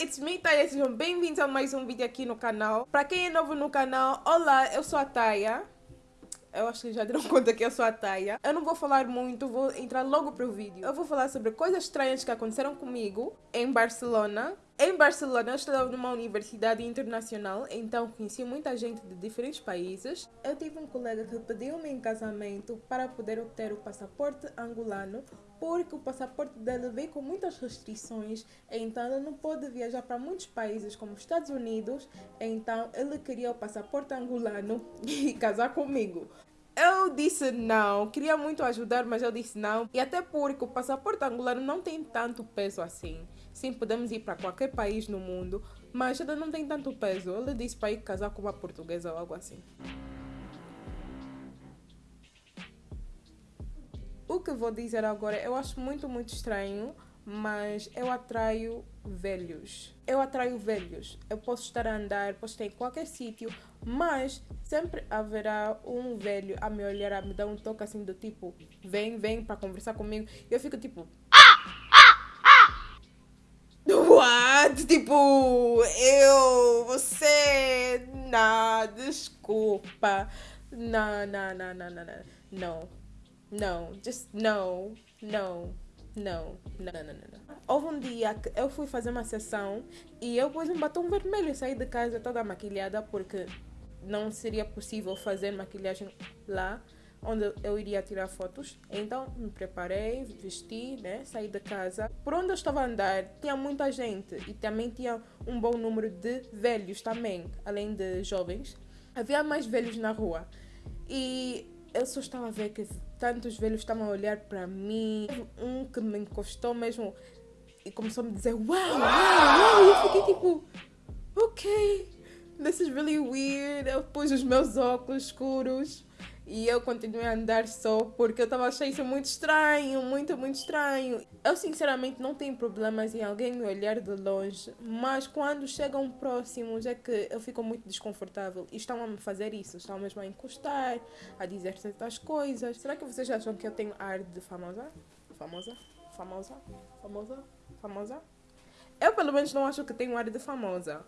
it's me, Taya. Sejam bem-vindos a mais um vídeo aqui no canal. Para quem é novo no canal, olá, eu sou a Taya. Eu acho que já deram conta que eu sou a Taya. Eu não vou falar muito, vou entrar logo pro vídeo. Eu vou falar sobre coisas estranhas que aconteceram comigo em Barcelona. Em Barcelona, eu estudava numa universidade internacional, então conheci muita gente de diferentes países. Eu tive um colega que pediu-me em casamento para poder obter o passaporte angolano, porque o passaporte dele veio com muitas restrições, então ele não pôde viajar para muitos países como Estados Unidos, então ele queria o passaporte angolano e casar comigo. Eu disse não, queria muito ajudar, mas eu disse não. E até porque o passaporte angolano não tem tanto peso assim. Sim, podemos ir para qualquer país no mundo, mas ele não tem tanto peso. Ele disse para ir casar com uma portuguesa ou algo assim. O que vou dizer agora eu acho muito, muito estranho, mas eu atraio velhos. Eu atraio velhos. Eu posso estar a andar, posso estar em qualquer sítio, mas sempre haverá um velho a me olhar, a me dar um toque assim do tipo, vem, vem para conversar comigo. E eu fico tipo, What? Tipo, eu, você, não, desculpa. Não, não, não, não, não, não. Não, não, just no, no, não, não, não, não. Houve um dia que eu fui fazer uma sessão e eu pus um batom vermelho e saí de casa toda maquilhada porque não seria possível fazer maquilhagem lá onde eu iria tirar fotos. Então me preparei, vesti, né, saí de casa. Por onde eu estava a andar tinha muita gente e também tinha um bom número de velhos também, além de jovens. Havia mais velhos na rua. E eu só estava a ver que tantos velhos estavam a olhar para mim. Um que me encostou mesmo e começou a me dizer uau, uau, uau. E eu fiquei tipo, ok, this is really weird. Eu pus os meus óculos escuros e eu continuei a andar só porque eu estava achando isso muito estranho, muito, muito estranho. Eu sinceramente não tenho problemas em alguém me olhar de longe, mas quando chegam próximos é que eu fico muito desconfortável. E estão a me fazer isso, estão mesmo a encostar, a dizer certas coisas. Será que vocês acham que eu tenho ar de famosa? Famosa? Famosa? Famosa? Famosa? Eu pelo menos não acho que tenho ar de famosa.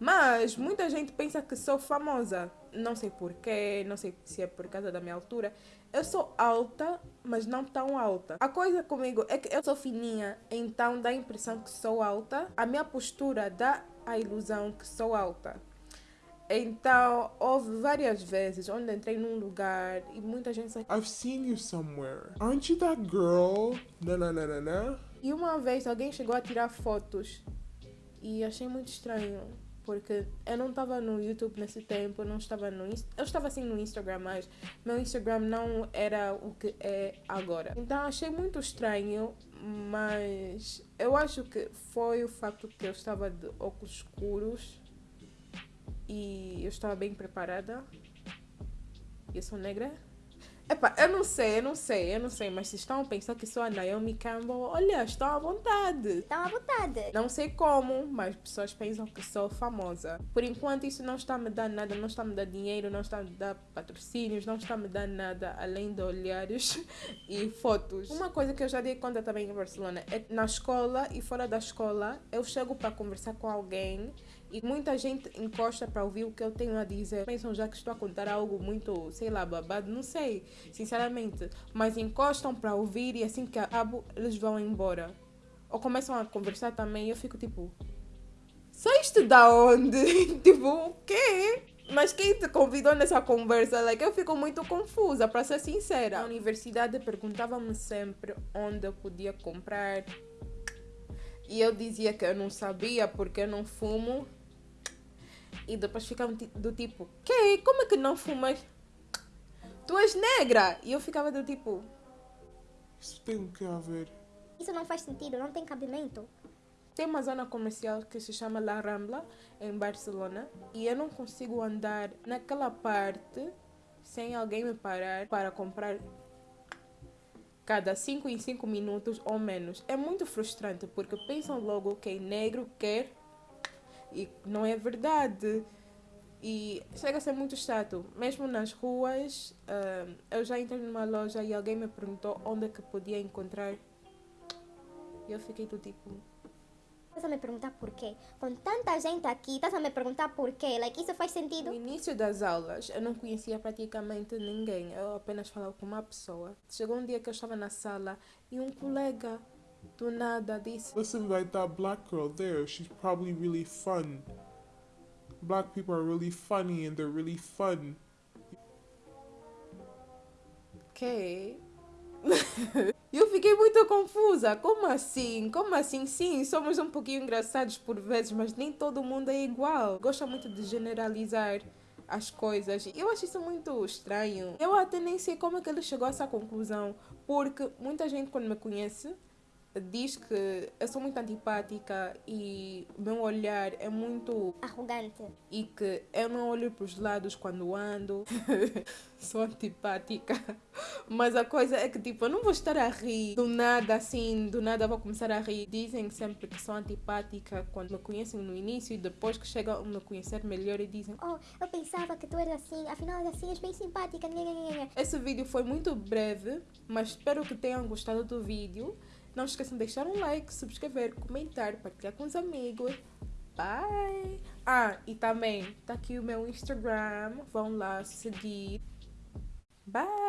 Mas muita gente pensa que sou famosa. Não sei porquê, não sei se é por causa da minha altura. Eu sou alta, mas não tão alta. A coisa comigo é que eu sou fininha, então dá a impressão que sou alta. A minha postura dá a ilusão que sou alta. Então, houve várias vezes onde entrei num lugar e muita gente disse I've seen you somewhere. Aren't you that girl? Na, na, na, na, na. E uma vez alguém chegou a tirar fotos e achei muito estranho porque eu não estava no YouTube nesse tempo, eu não estava no eu estava assim no Instagram, mas meu Instagram não era o que é agora. Então achei muito estranho, mas eu acho que foi o facto que eu estava de óculos escuros e eu estava bem preparada. Eu sou negra. Epá, eu não sei, eu não sei, eu não sei, mas se estão a pensar que sou a Naomi Campbell, olha, estão à vontade. Estão à vontade. Não sei como, mas pessoas pensam que sou famosa. Por enquanto, isso não está a me dar nada, não está a me dar dinheiro, não está a me dar patrocínios, não está a me dar nada além de olhares e fotos. Uma coisa que eu já dei conta também em Barcelona é na escola e fora da escola, eu chego para conversar com alguém e muita gente encosta para ouvir o que eu tenho a dizer. Pensam já que estou a contar algo muito, sei lá, babado, não sei, sinceramente. Mas encostam para ouvir e assim que acabo, eles vão embora. Ou começam a conversar também e eu fico tipo. Saíste da onde? tipo, o quê? Mas quem te convidou nessa conversa? Like, eu fico muito confusa, para ser sincera. A universidade perguntava-me sempre onde eu podia comprar. E eu dizia que eu não sabia porque eu não fumo e depois ficava do tipo, que? Como é que não fumas? Tu és negra! E eu ficava do tipo... Isso tem o que a ver? Isso não faz sentido, não tem cabimento. Tem uma zona comercial que se chama La Rambla, em Barcelona, e eu não consigo andar naquela parte sem alguém me parar para comprar cada 5 em 5 minutos ou menos. É muito frustrante porque pensam logo que é negro quer e não é verdade. E chega a ser muito chato. Mesmo nas ruas, uh, eu já entrei numa loja e alguém me perguntou onde é que podia encontrar. E eu fiquei do tipo. Estás a me perguntar porquê? Com tanta gente aqui, estás a me perguntar porquê? Like, isso faz sentido? No início das aulas, eu não conhecia praticamente ninguém, eu apenas falava com uma pessoa. Chegou um dia que eu estava na sala e um colega do nada disse: Listen, like that black girl there, she's probably really fun. Black people are really funny and they're really fun. Que? eu fiquei muito confusa. Como assim? Como assim? Sim, somos um pouquinho engraçados por vezes, mas nem todo mundo é igual. Gosta muito de generalizar as coisas. Eu acho isso muito estranho. Eu até nem sei como é que ele chegou a essa conclusão, porque muita gente quando me conhece diz que eu sou muito antipática e meu olhar é muito Arrogante. e que eu não olho para os lados quando ando. sou antipática. Mas a coisa é que, tipo, eu não vou estar a rir do nada assim, do nada vou começar a rir. Dizem sempre que sou antipática quando me conhecem no início e depois que chegam a me conhecer melhor e dizem: Oh, eu pensava que tu eras assim, afinal assim, és bem simpática. Esse vídeo foi muito breve, mas espero que tenham gostado do vídeo. Não esqueçam de deixar um like, subscrever, comentar, partilhar com os amigos. Bye! Ah, e também tá aqui o meu Instagram. Vão lá seguir. Bye!